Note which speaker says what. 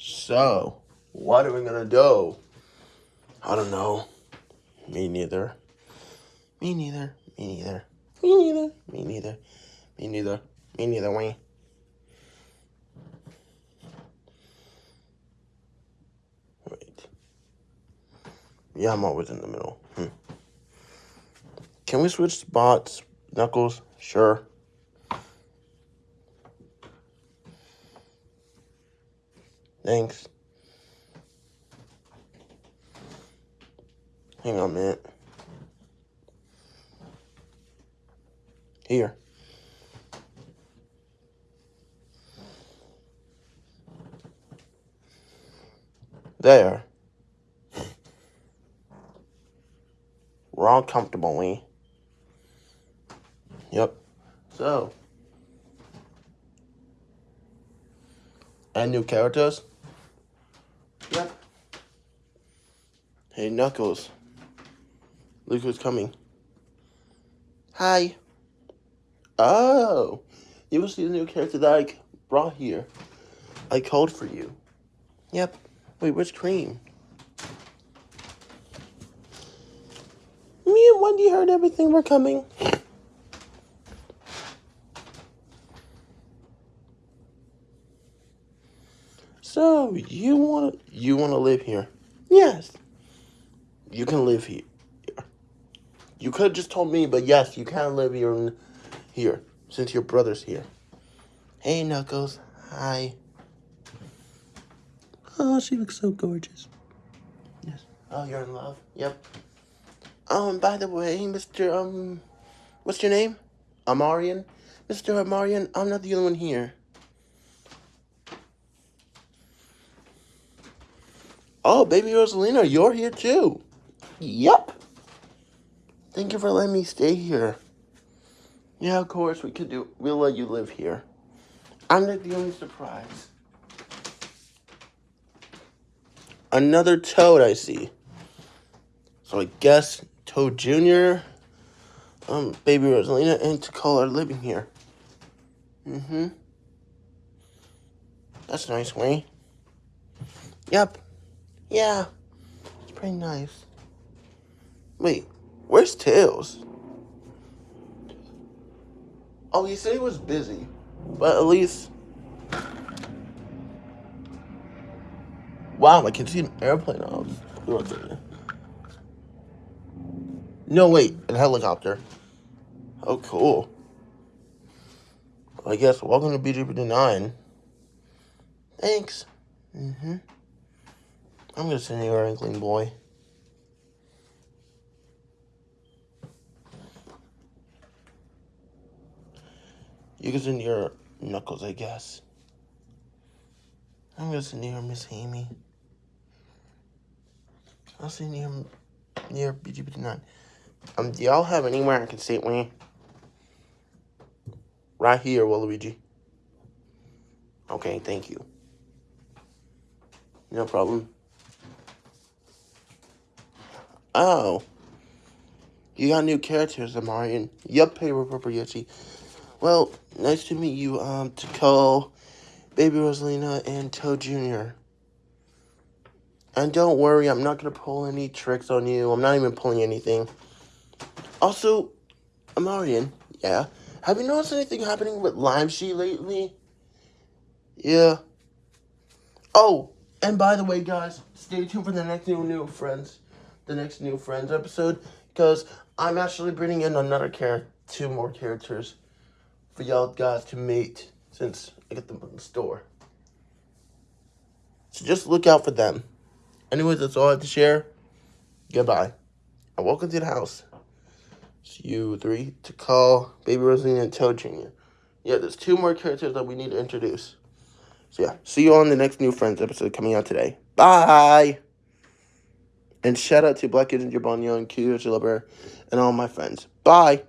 Speaker 1: So, what are we gonna do? I don't know. Me neither. Me neither. Me neither. Me neither. Me neither. Me neither. Me neither. Wayne. Wait. Yeah, I'm always in the middle. Hmm. Can we switch spots? Knuckles? Sure. Thanks. Hang on a minute. Here. There. We're all comfortable, we. Yep. So. And new characters? Hey, Knuckles. Look who's coming. Hi. Oh. You will see the new character that I brought here. I called for you. Yep. Wait, where's Cream? Me and Wendy heard everything were coming. So you want you want to live here? Yes. You can live here. You could have just told me, but yes, you can live here here since your brother's here. Hey, Knuckles. Hi. Oh, she looks so gorgeous. Yes. Oh, you're in love. Yep. Oh, and by the way, Mr. Um, what's your name? Amarian. Mr. Amarian, I'm not the only one here. Oh, baby Rosalina, you're here too. Yep. Thank you for letting me stay here. Yeah, of course, we could do, we'll let you live here. I'm not the only surprise. Another Toad I see. So I guess Toad Jr., um, Baby Rosalina, and Tikal are living here. Mm-hmm. That's nice, Wayne. Yep. Yeah. It's pretty nice. Wait, where's Tails? Oh, he said he was busy. But at least... Wow, I can see an airplane. No, wait, a helicopter. Oh, cool. I guess welcome to BGP 9. Thanks. Mm-hmm. I'm gonna send you a Inkling boy. You can send your Knuckles, I guess. I'm gonna send near Miss Amy. I'll send you near BGB9. Um, do y'all have anywhere I can sit with? Right here, Waluigi. Okay, thank you. No problem. Oh. You got new characters, Amarian. Yup, hey, Purple Yoshi. Well, nice to meet you, um, Tikal, Baby Rosalina, and Toad Jr. And don't worry, I'm not going to pull any tricks on you. I'm not even pulling anything. Also, Amarian, yeah, have you noticed anything happening with Lime Sheet lately? Yeah. Oh, and by the way, guys, stay tuned for the next new new friends the next new Friends episode because I'm actually bringing in another character, two more characters for y'all guys to meet since I get them from the store. So just look out for them. Anyways, that's all I have to share. Goodbye. And welcome to the house. It's you three Tikal Baby Rosalina and Toad Jr. Yeah, there's two more characters that we need to introduce. So yeah, see you on the next new Friends episode coming out today. Bye! And shout out to Black Bonyo and Q Bear and all my friends. Bye.